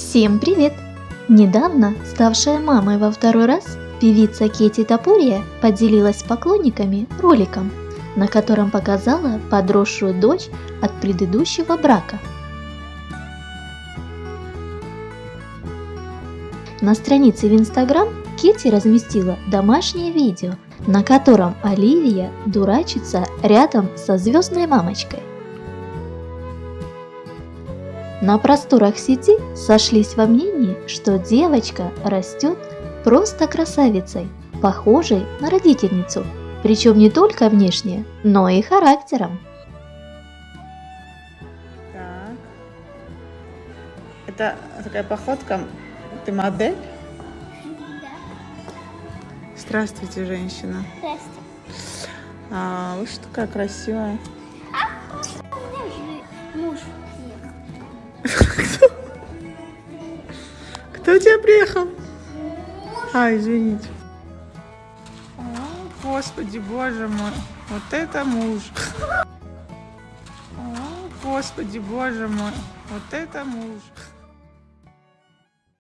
Всем привет! Недавно, ставшая мамой во второй раз, певица Кети Топурия поделилась с поклонниками роликом, на котором показала подросшую дочь от предыдущего брака. На странице в Инстаграм Кетти разместила домашнее видео, на котором Оливия дурачится рядом со звездной мамочкой. На просторах сети сошлись во мнении, что девочка растет просто красавицей, похожей на родительницу, причем не только внешне, но и характером. Так. Это такая походка. Ты модель? Здравствуйте, женщина. Здрасте. А, вы что такая красивая. Кто тебя приехал? А, извините. О, Господи, боже мой. Вот это муж. О, Господи, боже мой. Вот это муж.